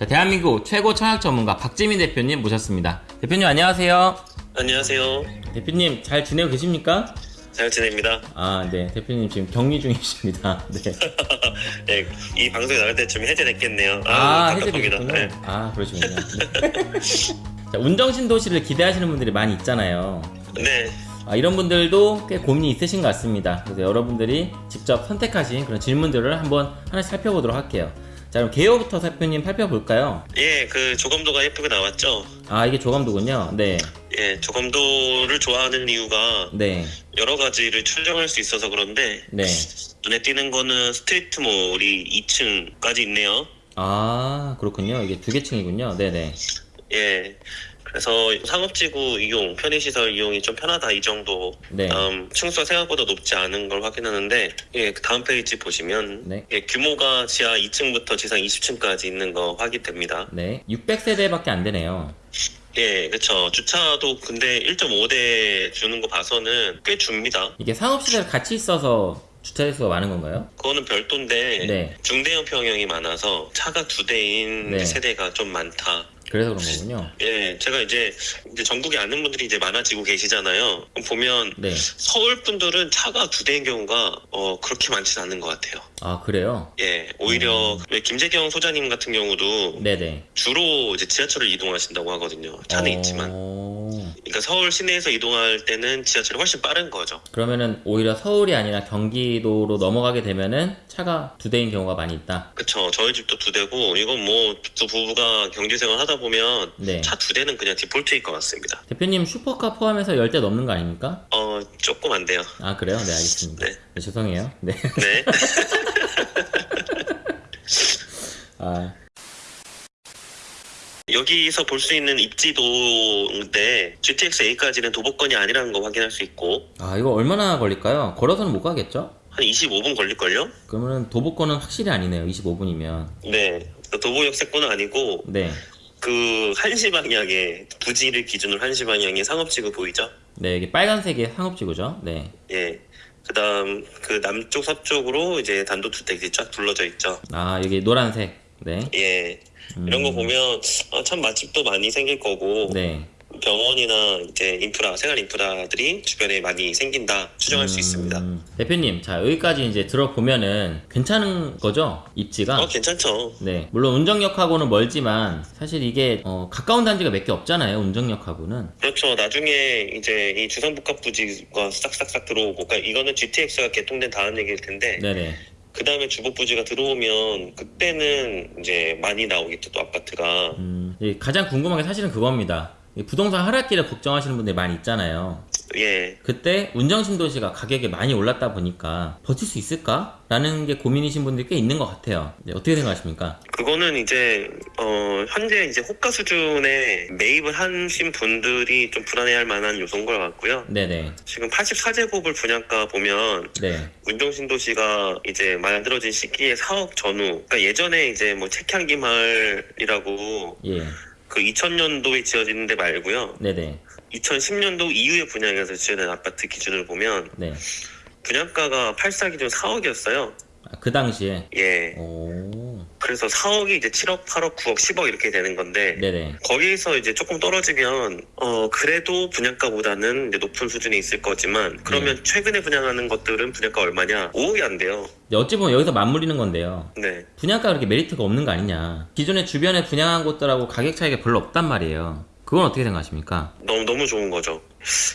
자, 대한민국 최고 청약 전문가 박지민 대표님 모셨습니다. 대표님 안녕하세요. 안녕하세요. 대표님 잘 지내고 계십니까? 잘 지냅니다. 아, 네. 대표님 지금 격리 중이십니다. 네. 네, 이 방송이 나갈 때쯤 해제됐겠네요. 아, 아. 해제되셨군요. 네. 아, 그러시군요. 네. 자, 운정신 도시를 기대하시는 분들이 많이 있잖아요. 네. 아, 이런 분들도 꽤 고민이 있으신 것 같습니다. 그래서 여러분들이 직접 선택하신 그런 질문들을 한번 하나씩 살펴보도록 할게요. 자, 그럼 개요부터 대표님 살펴볼까요? 예, 그 조감도가 예쁘게 나왔죠. 아, 이게 조감도군요. 네. 예, 조감도를 좋아하는 이유가 네. 여러 가지를 추정할 수 있어서 그런데 네. 눈에 띄는 거는 street mall이 2층까지 있네요. 아, 그렇군요. 이게 두 개 층이군요. 네네. 예. 그래서 상업지구 이용, 편의시설 이용이 좀 편하다 이 정도. 네. 다음 층수가 생각보다 높지 않은 걸 확인하는데, 예, 그 다음 페이지 보시면 네. 예, 규모가 지하 2층부터 지상 20층까지 있는 거 확인됩니다. 네. 600세대밖에 안 되네요. 예, 그렇죠. 주차도 근데 1.5대 주는 거 봐서는 꽤 줍니다. 이게 상업시설 같이 있어서 주차수가 많은 건가요? 그거는 별도인데 네. 중대형 평형이 많아서 차가 두 대인 네. 세대가 좀 많다. 그래서 그런 거군요. 예, 제가 이제 이제 전국에 아는 분들이 이제 많아지고 계시잖아요. 보면 네. 서울 분들은 차가 두 대인 경우가 어 그렇게 많지는 않은 것 같아요. 아, 그래요? 예, 오히려 음. 왜 김재경 소장님 같은 경우도 네네. 주로 이제 지하철을 이동하신다고 하거든요. 차는 어... 있지만. 그러니까 서울 시내에서 이동할 때는 지하철이 훨씬 빠른 거죠. 그러면은 오히려 서울이 아니라 경기도로 넘어가게 되면은 차가 두 대인 경우가 많이 있다. 그쵸. 저희 집도 두 대고, 이건 뭐, 두 부부가 경제 생활 하다 보면, 네. 차두 대는 그냥 디폴트일 것 같습니다. 대표님 슈퍼카 포함해서 10대 넘는 거 아닙니까? 어, 조금 안 돼요. 아, 그래요? 네, 알겠습니다. 네. 네, 죄송해요. 네. 네. 아, 여기서 볼 수 있는 입지도인데, GTX A까지는 도보권이 아니라는 거 확인할 수 있고, 아, 이거 얼마나 걸릴까요? 걸어서는 못 가겠죠? 한 25분 걸릴걸요? 그러면은 도보권은 확실히 아니네요. 25분이면. 네. 도보 역세권은 아니고, 네. 그, 한시 방향에, 부지를 기준으로 한시 방향에 상업지구 보이죠? 네, 이게 빨간색의 상업지구죠? 네. 예. 그 다음, 그 남쪽 서쪽으로 이제 단독주택이 쫙 둘러져 있죠. 아, 여기 노란색. 네. 예. 음, 이런 거 보면 아, 참 맛집도 많이 생길 거고 네. 병원이나 이제 인프라 생활 인프라들이 주변에 많이 생긴다 추정할 수 있습니다. 음, 대표님, 자, 여기까지 이제 들어보면은 괜찮은 거죠? 입지가? 어 괜찮죠. 네. 물론 운정역하고는 멀지만 사실 이게 어, 가까운 단지가 몇 개 없잖아요. 운정역하고는. 그렇죠. 나중에 이제 이 주상복합 부지가 싹싹싹 들어오고 그러니까 이거는 GTX가 개통된 다음 얘기일 텐데 네네. 그 다음에 주복 부지가 들어오면 그때는 이제 많이 나오겠죠 또 아파트가. 음, 이 가장 궁금한 게 사실은 그겁니다. 이 부동산 하락기를 걱정하시는 분들이 많이 있잖아요. 예. 그때 운정신도시가 가격이 많이 올랐다 보니까 버틸 수 있을까? 라는 게 고민이신 분들이 꽤 있는 것 같아요. 네, 어떻게 생각하십니까? 그거는 이제 어 현재 이제 호가 수준에 매입을 하신 분들이 좀 불안해할 만한 요소인 것 같고요. 네네. 지금 84제곱을 분양가 보면 네. 운정신도시가 이제 만들어진 시기에 4억 전후. 그러니까 예전에 이제 뭐 책향기 마을이라고 예. 그 2000년도에 지어진 데 말고요. 네네. 2010년도 이후에 분양해서 지어낸 아파트 기준을 보면 네. 분양가가 84 기준 4억이었어요. 아, 그 당시에. 예. 오. 그래서 4억이 이제 7억, 8억, 9억, 10억 이렇게 되는 건데 네네. 거기서 이제 조금 떨어지면 어 그래도 분양가보다는 이제 높은 수준에 있을 거지만 그러면 최근에 분양하는 것들은 분양가 얼마냐? 5억이 안 돼요. 근데 어찌 보면 여기서 맞물리는 건데요. 네. 분양가가 그렇게 메리트가 없는 거 아니냐. 기존에 주변에 분양한 곳들하고 가격 차이가 별로 없단 말이에요. 그건 어떻게 생각하십니까? 너무 너무 좋은 거죠.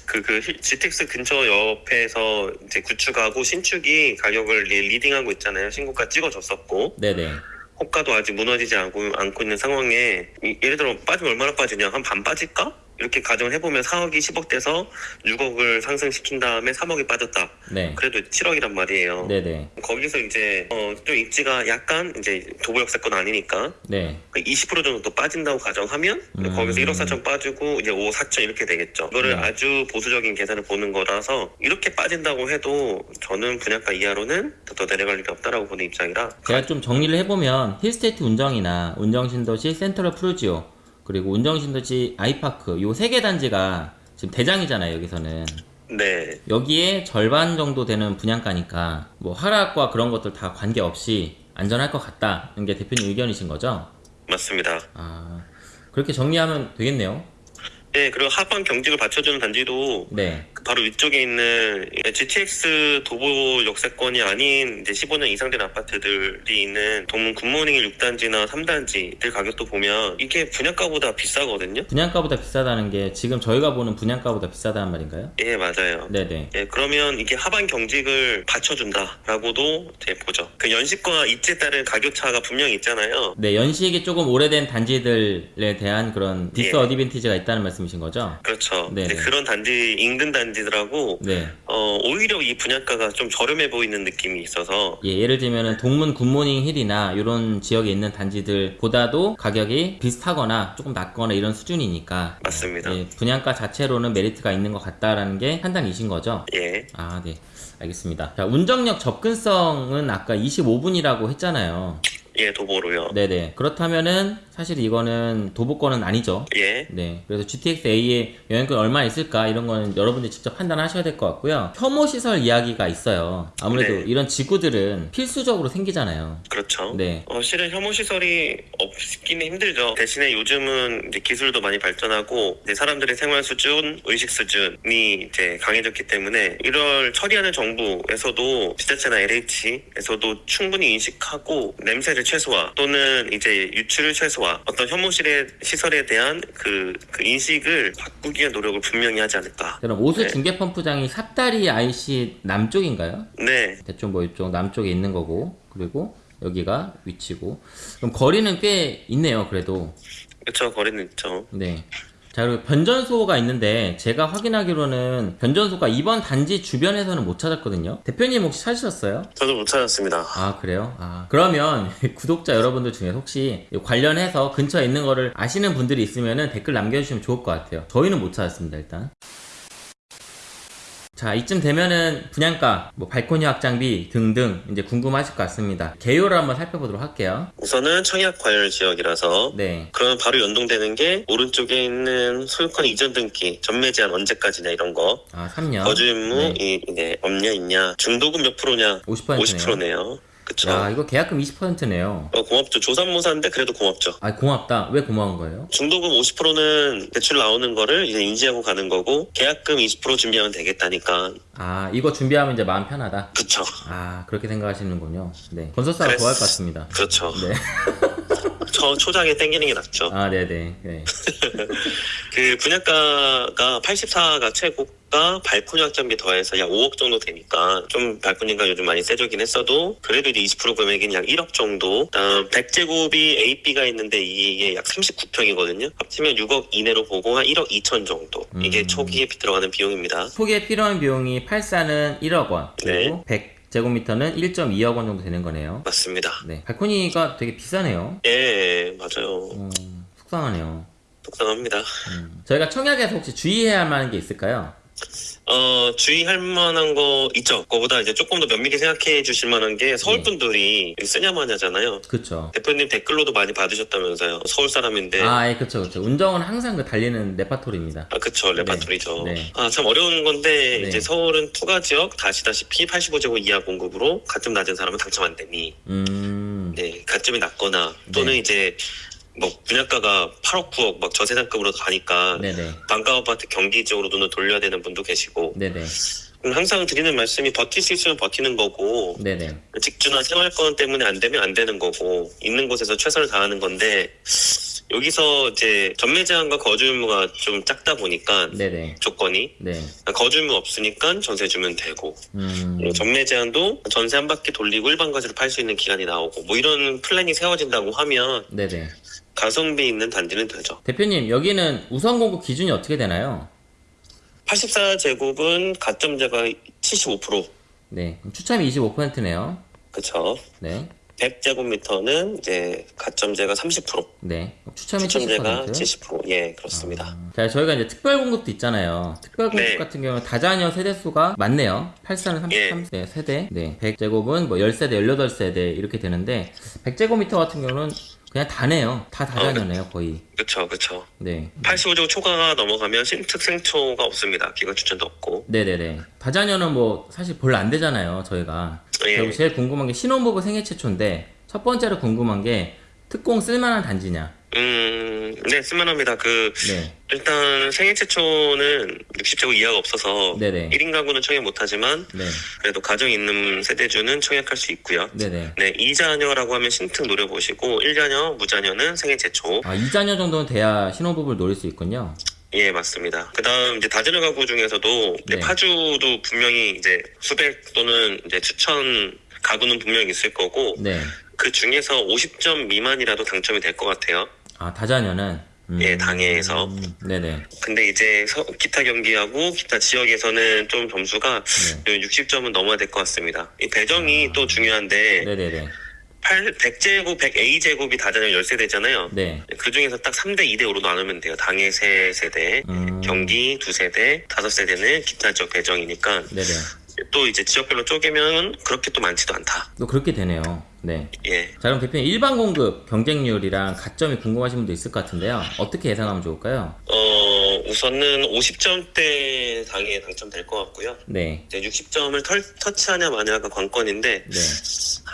그 그 GTX 근처 옆에서 이제 구축하고 신축이 가격을 리- leading하고 있잖아요. 신고가 찍어줬었고 네네. 호가도 아직 무너지지 않고 않고 있는 상황에 이- 예를 들어 빠지면 얼마나 빠지냐? 한 반 빠질까? 이렇게 가정을 해보면 4억이 10억 돼서 6억을 상승시킨 다음에 3억이 빠졌다. 네. 그래도 7억이란 말이에요. 네네. 거기서 이제 어, 좀 입지가 약간 이제 도보역세권 아니니까 네. 20% 정도 또 빠진다고 가정하면 음. 거기서 1억 4천 빠지고 이제 5억 4천 이렇게 되겠죠. 이거를 네. 아주 보수적인 계산을 보는 거라서 이렇게 빠진다고 해도 저는 분양가 이하로는 더 내려갈 일이 없다라고 보는 입장이라 제가 좀 정리를 해보면 힐스테이트 운정이나 운정신도시 센트럴 푸르지오 그리고 운정신도시 아이파크 요 세 개 단지가 지금 대장이잖아요 여기서는 네 여기에 절반 정도 되는 분양가니까 뭐 하락과 그런 것들 다 관계없이 안전할 것 같다는 게 대표님 의견이신 거죠? 맞습니다. 아, 그렇게 정리하면 되겠네요. 네, 그리고 하방 경직을 받쳐주는 단지도 네. 그 바로 위쪽에 있는 GTX 도보 역세권이 아닌 이제 15년 이상 된 아파트들이 있는 동문 굿모닝 6단지나 3단지들 가격도 보면 이게 분양가보다 비싸거든요. 분양가보다 비싸다는 게 지금 저희가 보는 분양가보다 비싸다는 말인가요? 예, 맞아요. 네네. 예, 그러면 이게 하방 경직을 받쳐준다라고도 보죠. 그 연식과 입지에 따른 가격 차가 분명히 있잖아요. 네, 연식이 조금 오래된 단지들에 대한 그런 dis 예. advantage가 있다는 말씀 이신 거죠? 그렇죠. 이제 그런 단지 인근 단지들하고 네. 어, 오히려 이 분양가가 좀 저렴해 보이는 느낌이 있어서 예, 예를 들면은 동문 굿모닝 힐이나 이런 지역에 있는 단지들보다도 가격이 비슷하거나 조금 낮거나 이런 수준이니까 맞습니다. 예, 분양가 자체로는 메리트가 있는 것 같다라는 게 판단이신 거죠? 예, 아, 네. 알겠습니다. 자, 운정역 접근성은 아까 25분이라고 했잖아요. 예, 도보로요. 네네. 그렇다면은 사실 이거는 도보권은 아니죠. 예, 네. 그래서 GTX A의 영향권 얼마 있을까 이런 거는 여러분들이 직접 판단하셔야 될 것 같고요. 혐오 시설 이야기가 있어요. 아무래도 네. 이런 지구들은 필수적으로 생기잖아요. 그렇죠. 네. 어, 실은 혐오 시설이 없기는 힘들죠. 대신에 요즘은 이제 기술도 많이 발전하고 이제 사람들의 생활 수준, 의식 수준이 이제 강해졌기 때문에 이걸 처리하는 정부에서도 지자체나 LH에서도 충분히 인식하고 냄새를 최소화 또는 이제 유출을 최소화 어떤 혐오실의 시설에 대한 그, 그 인식을 바꾸기 위한 노력을 분명히 하지 않을까. 그럼 오수 네. 중계 펌프장이 삽다리 IC 남쪽인가요? 네, 대충 뭐 이쪽 남쪽에 있는 거고 그리고 여기가 위치고 그럼 거리는 꽤 있네요. 그래도 그렇죠. 거리는 있죠. 네. 자, 그리고 변전소가 있는데 제가 확인하기로는 변전소가 이번 단지 주변에서는 못 찾았거든요. 대표님 혹시 찾으셨어요? 저도 못 찾았습니다. 아, 그래요? 아, 그러면 구독자 여러분들 중에 혹시 관련해서 근처에 있는 거를 아시는 분들이 있으면 댓글 남겨주시면 좋을 것 같아요. 저희는 못 찾았습니다, 일단. 자, 이쯤 되면은 분양가, 뭐 발코니 확장비 등등 이제 궁금하실 것 같습니다. 개요를 한번 살펴보도록 할게요. 우선은 청약 과열 지역이라서 네. 그러면 바로 연동되는 게 오른쪽에 있는 소유권 이전 등기 전매 제한 언제까지냐 이런 거 아, 3년. 거주 의무 네. 이 이제 없냐 있냐 중도금 몇 프로냐 50%네요. 50%네요 그쵸 야, 이거 계약금 20%네요. 어, 고맙죠 조삼모사인데 그래도 고맙죠 아, 고맙다. 왜 고마운 거예요? 중도금 50%는 대출 나오는 거를 이제 인지하고 가는 거고 계약금 20% 준비하면 되겠다니까 아, 이거 준비하면 이제 마음 편하다. 그쵸 아, 그렇게 생각하시는군요. 네. 건설사가 그랬- 좋아할 것 같습니다. 그렇죠 네. 저 초장에 땡기는 게 낫죠. 아, 네네. 네. 그 분양가가 84가 최고가 발코니 확장비 더해서 약 5억 정도 되니까 좀 발코니가 요즘 많이 세져긴 했어도 그래도 이제 20% 금액인 약 1억 정도. 다음 100제곱이 A, B가 있는데 이게 약 39평이거든요. 합치면 6억 이내로 보고 한 1억 2천 정도. 이게 음. 초기에 들어가는 비용입니다. 초기에 필요한 비용이 84는 1억 원, 그리고 100 제곱미터는 1.2억 원 정도 되는 거네요. 맞습니다 네. 발코니가 되게 비싸네요. 예 맞아요 음, 속상하네요. 속상합니다 음. 저희가 청약에서 혹시 주의해야 할 만한 게 있을까요? 어, 주의할 만한 거 있죠. 그거보다 이제 조금 더 면밀히 생각해 주실 만한 게 서울 네. 분들이 쓰냐마냐잖아요. 그쵸. 대표님 댓글로도 많이 받으셨다면서요. 서울 사람인데. 아, 아, 예, 그쵸, 그쵸. 운정은 항상 그 달리는 레파토리입니다. 그쵸. 레파토리죠. 네. 아, 참 어려운 건데, 네. 이제 서울은 투과 지역, 아시다시피 85제곱 이하 공급으로 가점 낮은 사람은 당첨 안 되니, 음, 네, 가점이 낮거나, 또는 네. 이제, 뭐, 분양가가 8억, 9억, 막 저세상급으로 가니까, 네네. 반값 아파트 경기 지역으로 눈을 돌려야 되는 분도 계시고, 네네. 음, 항상 드리는 말씀이 버틸 수 있으면 버티는 거고, 네네. 직주나 생활권 때문에 안 되면 안 되는 거고 있는 곳에서 최선을 다하는 건데 여기서 이제 전매 제한과 거주 의무가 좀 작다 보니까 네네. 조건이 네. 거주 의무 없으니까 전세 주면 되고 음, 그리고 전매 제한도 전세 한 바퀴 돌리고 일반 거주를 팔 수 있는 기간이 나오고 뭐 이런 플랜이 세워진다고 하면 네네. 가성비 있는 단지는 되죠. 대표님, 여기는 우선 공급 기준이 어떻게 되나요? 84제곱은 가점제가 75% 네. 추첨이 25%네요. 그쵸. 네. 100제곱미터는 이제 가점제가 30% 네. 추첨이 추첨제가 70%. 70%예 그렇습니다. 자, 저희가 이제 특별 공급도 있잖아요. 특별 공급 네. 같은 경우는 다자녀 세대 수가 많네요. 84는 예. 33세 세대. 네. 100제곱은 뭐 10세대, 18세대 이렇게 되는데 100제곱미터 같은 경우는 그냥 다네요. 다 다자녀네요, 거의. 그쵸 그쵸. 네. 85조 초과가 넘어가면 신특 생초가 없습니다. 기관 추천도 없고. 네네네. 다자녀는 뭐 사실 별로 안 되잖아요, 저희가. 예. 그리고 제일 궁금한 게 신혼부부 생애 최초인데 첫 번째로 궁금한 게 특공 쓸만한 단지냐? 음, 네, 쓸만합니다. 그, 네, 일단 생애 최초는 60제곱 이하가 없어서 네네. 1인 가구는 청약 못하지만 네, 그래도 가정 있는 세대주는 청약할 수 있고요. 네네. 네, 2자녀라고 하면 신특 노려보시고 1자녀, 무자녀는 생애 최초. 아, 2자녀 정도는 돼야 신혼부부를 노릴 수 있군요. 예, 맞습니다. 그 다음 이제 다자녀 가구 중에서도 네. 파주도 분명히 이제 수백 또는 이제 추천 가구는 분명히 있을 거고 네. 그 중에서 50점 미만이라도 당첨이 될 것 같아요. 아, 다자녀는? 음, 예, 당해에서. 네네. 근데 이제 서- 기타 경기하고 기타 지역에서는 좀 점수가 네. 60점은 넘어야 될 것 같습니다. 이 배정이 또 중요한데 네네네. 8, 100제곱, 100A제곱이 다자녀 10세대잖아요. 네. 그 중에서 딱 3대 2대 5로 나누면 돼요. 당해 3세대, 음, 경기 2세대, 5세대는 기타 지역 배정이니까 네네. 또 이제 지역별로 쪼개면 그렇게 또 많지도 않다. 또 그렇게 되네요. 네. 예. 자, 그럼 대표님 일반 공급 경쟁률이랑 가점이 궁금하신 분도 있을 것 같은데요. 어떻게 예상하면 좋을까요? 어, 우선은 50점대 당에 당첨될 것 같고요. 네. 이제 60점을 터치하냐 마냐가 관건인데 네.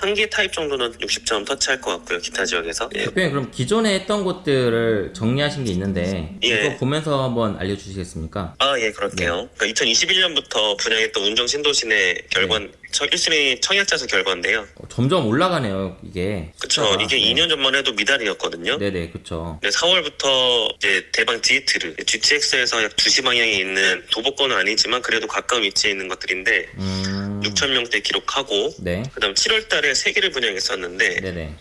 한 개 타입 정도는 60점 터치할 것 같고요. 기타 지역에서. 예. 대표님 그럼 기존에 했던 곳들을 정리하신 게 있는데 예. 이거 보면서 한번 알려주시겠습니까? 아, 예, 그럴게요. 그러니까 2021년부터 분양했던 운정 신도시내 결관, 첫 1순위 청약자수 결과인데요. 어, 점점 올라가네요 이게. 그쵸. 이게 네. 2년 전만 해도 미달이었거든요. 네네 그쵸. 네, 4월부터 이제 대방 디에트르, GTX에서 약 2시 방향에 있는 도보권은 아니지만 그래도 가까운 위치에 있는 것들인데 음. 6천 명대 기록하고 네. 그다음 7월 달에 3개를 분양했었는데 네네.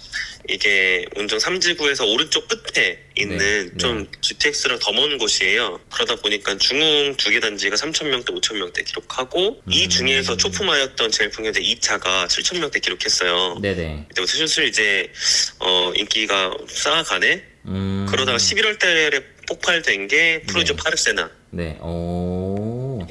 이게 운정 3지구에서 오른쪽 끝에 있는 네, 좀 GTX랑 더 먼 곳이에요. 그러다 보니까 중흥 두 개 단지가 3,000명대, 5,000명대 기록하고 이 음. 중에서 초품화였던 제일 풍요대 2차가 7,000명대 기록했어요. 네네. 이때부터 슬슬 이제 어 인기가 쌓아가네. 음. 그러다가 11월 달에 폭발된 게 프로조 네. 파르세나. 네. 오.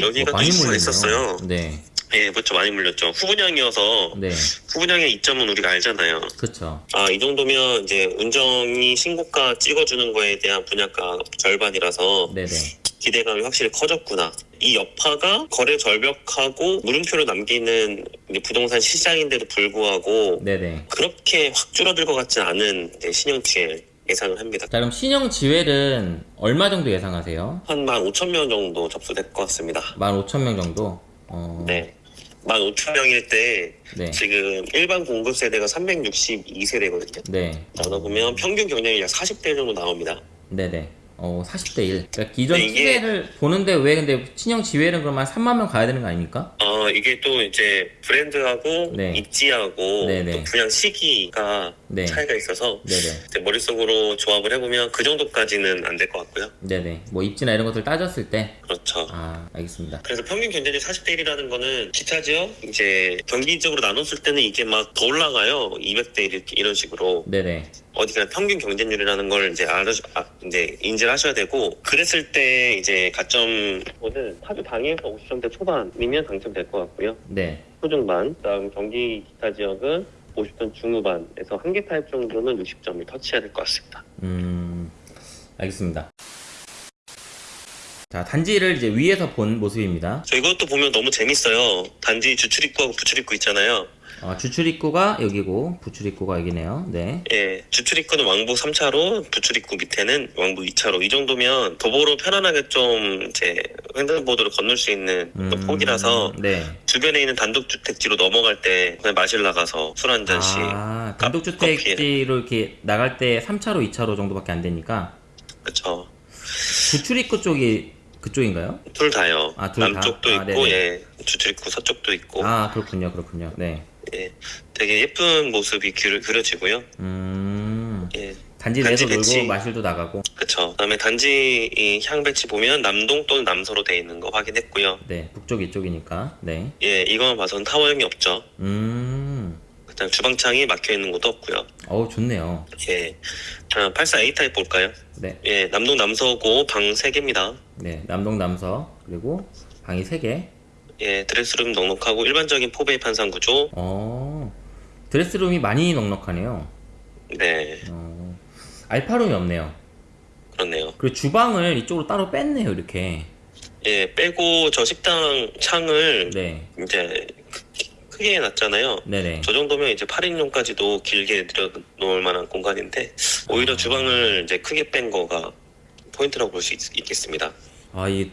여기가 어, 또 많이. 있었어요. 네. 예, 그렇죠. 많이 물렸죠. 후분양이어서 네. 후분양의 이점은 우리가 알잖아요. 그쵸. 아, 이 정도면 이제 운정이 신고가 찍어주는 거에 대한 분양가 절반이라서 네네. 기대감이 확실히 커졌구나. 이 여파가 거래 절벽하고 물음표를 남기는 부동산 시장인데도 불구하고 네네. 그렇게 확 줄어들 것 같지 않은 이제 신형치에 예상을 합니다. 자 그럼 신형 지웰은 얼마 정도 예상하세요? 한 15,000명 정도 접수될 것 같습니다. 15,000명 정도? 어. 네. 15,000명일 때 네. 지금 일반 공급 세대가 362세대거든요. 네. 나눠 보면 평균 경쟁이 약 40대 정도 나옵니다. 네네. 어, 40대 1. 그러니까 기존 네, 이게- 시세를 보는데 왜 근데 신형 지웰은 그러면 3만 명 가야 되는 거 아닙니까? 어, 이게 또 이제 브랜드하고 네. 입지하고 네네. 또 분양 시기가 네. 차이가 있어서 네네. 이제 머릿속으로 조합을 해보면 그 정도까지는 안 될 것 같고요. 네네. 뭐 입지나 이런 것들 따졌을 때. 그렇죠. 아, 알겠습니다. 그래서 평균 경쟁률 40대 1이라는 거는 기타 지역 이제 경기적으로 나눴을 때는 이게 막 더 올라가요. 200대 1 이렇게 이런 식으로 네네. 어디가 평균 경쟁률이라는 걸 이제 알아 아, 이제 인지를 하셔야 되고 그랬을 때 이제 가점은 파주 당해에서 50점대 초반이면 당첨될 것 같고요. 네. 초중반, 그다음 경기 기타 지역은 50점 중후반에서 한 개 타입 정도는 60점을 터치해야 될 것 같습니다. 음, 알겠습니다. 자, 단지를 이제 위에서 본 모습입니다. 저 이것도 보면 너무 재밌어요. 단지 주출입구하고 부출입구 있잖아요. 어, 주출입구가 여기고, 부출입구가 여기네요. 네. 예, 주출입구는 왕복 3차로, 부출입구 밑에는 왕복 2차로. 이 정도면 도보로 편안하게 좀 이제 횡단보도를 건널 수 있는 또 음, 폭이라서 네. 주변에 있는 단독주택지로 넘어갈 때 그냥 마실 나가서 술 한 잔씩. 아. 단독주택지로 이렇게 나갈 때 3차로, 2차로 정도밖에 안 되니까, 그쵸. 부출입구 쪽이 그쪽인가요? 둘 다요. 아, 둘 다? 남쪽도 아, 있고, 네네. 예. 주출입구 서쪽도 있고. 아, 그렇군요, 그렇군요. 네. 예. 되게 예쁜 모습이 그려, 그려지고요. 음, 예. 단지 내에서 배치. 놀고 마실도 나가고, 그쵸. 그다음에 단지 이 향배치 보면 남동 또는 남서로 돼 있는 거 확인했고요. 네, 북쪽 이쪽이니까, 네. 예, 이거만 봐서는 타워형이 없죠. 음, 그다음 주방창이 막혀 있는 곳도 없고요. 어우, 좋네요. 예. 자, 84A 타입 볼까요? 네. 예, 남동 남서고 방 3개입니다. 네, 남동 남서 그리고 방이 3개. 예, 드레스룸 넉넉하고 일반적인 포베이 판상 구조. 어. 드레스룸이 많이 넉넉하네요. 네, 어. 알파룸이 없네요. 그렇네요. 그리고 주방을 이쪽으로 따로 뺐네요, 이렇게. 예, 빼고 저 식당 창을 네. 이제 그, 크게 놨잖아요. 네네. 저 정도면 이제 8인용까지도 길게 들여놓을 만한 공간인데 오히려 주방을 이제 크게 뺀 거가 포인트라고 볼 수 있겠습니다. 아, 이,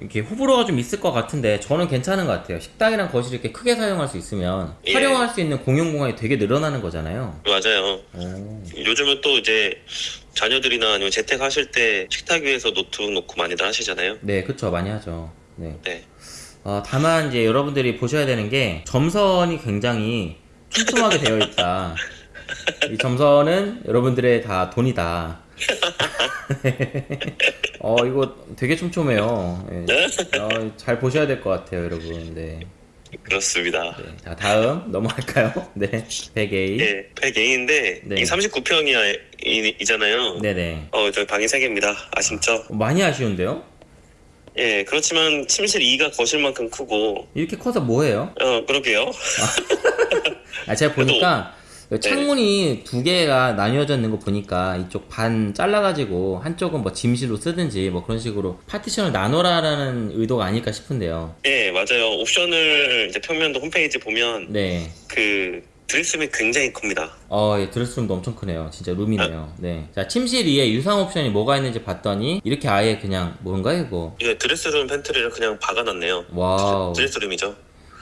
이렇게 호불호가 좀 있을 것 같은데, 저는 괜찮은 것 같아요. 식당이랑 거실 이렇게 크게 사용할 수 있으면, 예. 활용할 수 있는 공용 공간이 되게 늘어나는 거잖아요. 맞아요. 오. 요즘은 또 이제 자녀들이나 아니면 재택 하실 때 식탁 위에서 노트북 놓고 많이들 하시잖아요. 네, 그쵸. 많이 하죠. 네. 네. 어, 다만 이제 여러분들이 보셔야 되는 게 점선이 굉장히 촘촘하게 되어 있다. 이 점선은 여러분들의 다 돈이다. 어, 이거 되게 촘촘해요. 예. 네? 어, 잘 보셔야 될 것 같아요, 여러분. 네. 그렇습니다. 네. 자, 다음 넘어갈까요? 네. 100A. 예, 100A인데 네. 이 39평이잖아요. 네네. 어, 저희 방이 3개입니다. 아쉽죠? 많이 아쉬운데요? 예, 그렇지만 침실 2가 거실만큼 크고 이렇게 커서 뭐해요? 어, 그러게요. 아, 제가 보니까 네. 창문이 두 개가 나뉘어져 있는 거 보니까 이쪽 반 잘라가지고 한쪽은 뭐 짐실로 쓰든지 뭐 그런 식으로 파티션을 나눠라라는 의도가 아닐까 싶은데요. 예, 맞아요. 옵션을 이제 평면도 홈페이지 보면 네. 그 드레스룸이 굉장히 큽니다. 어, 예, 드레스룸도 엄청 크네요. 진짜 룸이네요. 네. 자, 침실 위에 유상 옵션이 뭐가 있는지 봤더니 이렇게 아예 그냥 뭔가요, 이거? 이게 드레스룸 팬트리를 그냥 박아놨네요. wow. 드레스룸이죠.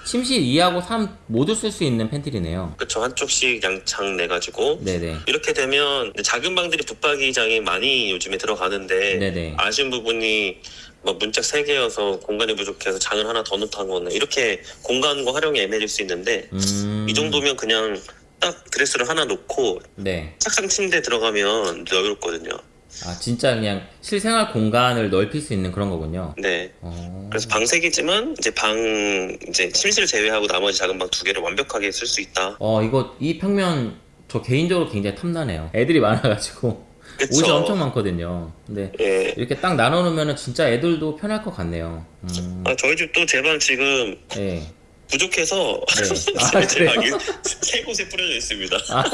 침실 2하고 3 모두 쓸 수 있는 팬트리네요. 그쵸, 한쪽씩 양창 내가지고. 네네. 이렇게 되면 작은 방들이 붙박이장이 많이 요즘에 들어가는데 네네. 아쉬운 부분이 뭐 문짝 3개여서 공간이 부족해서 장을 하나 더 놓다거나 이렇게 공간과 활용이 애매해질 수 있는데 음. 이 정도면 그냥 딱 드레스를 하나 놓고 네. 착한 침대 들어가면 여유롭거든요. 아, 진짜 그냥 실생활 공간을 넓힐 수 있는 그런 거군요. 네. 어. 그래서 방 3개지만 이제 방 이제 침실 제외하고 나머지 작은 방 2개를 완벽하게 쓸 수 있다. 어 이거 이 평면 저 개인적으로 굉장히 탐나네요. 애들이 많아가지고 그쵸. 옷이 엄청 많거든요. 근데 예. 이렇게 딱 나눠놓으면 진짜 애들도 편할 것 같네요. 음, 아, 저희 집도 제 방 지금 예. 부족해서 네. 아, 제? 방이 세 곳에 뿌려져 있습니다. 아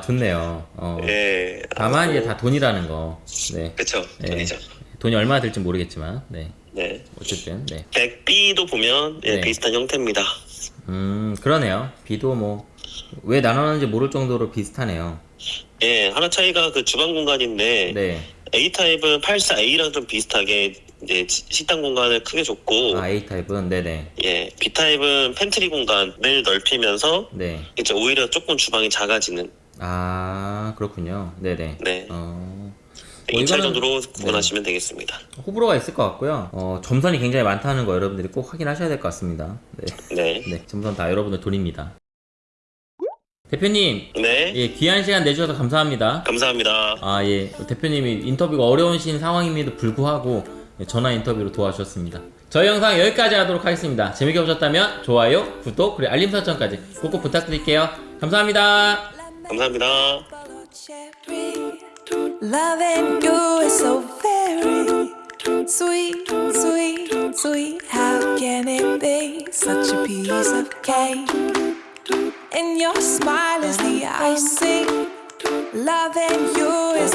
좋네요. 어. 예. 다만 이제 아, 다 돈이라는 거. 네. 네. 돈이죠. 돈이 얼마나 들지 모르겠지만, 네. 네. 어쨌든, 네. 100B도 보면 예, 네. 비슷한 형태입니다. 음 그러네요. B도 뭐 왜 나눠는지 모를 정도로 비슷하네요. 예, 하나 차이가 그 주방 공간인데 네. A 타입은 84A랑 좀 비슷하게 이제 시- 식당 공간을 크게 줬고 아 A 타입은 네네. 예, B 타입은 팬트리 공간을 넓히면서 네. 이제 오히려 조금 주방이 작아지는 아 그렇군요. 네네. 네. 어. 이 차이 이거는- 정도로 네. 구분하시면 되겠습니다. 호불호가 있을 것 같고요. 어, 점선이 굉장히 많다는 거 여러분들이 꼭 확인하셔야 될 것 같습니다. 네. 네. 네, 점선 다 여러분들 돈입니다. 대표님, 네. 예, 귀한 시간 내주셔서 감사합니다. 감사합니다. 아, 예, 대표님이 인터뷰가 어려우신 상황임에도 불구하고 예, 전화 인터뷰로 도와주셨습니다. 저희 영상 여기까지 하도록 하겠습니다. 재밌게 보셨다면 좋아요, 구독, 그리고 알림 설정까지 꼭꼭 부탁드릴게요. 감사합니다. 감사합니다. Loving you is so very sweet, sweet, sweet. How can it be such a piece of cake? And your smile is the icing. Loving you is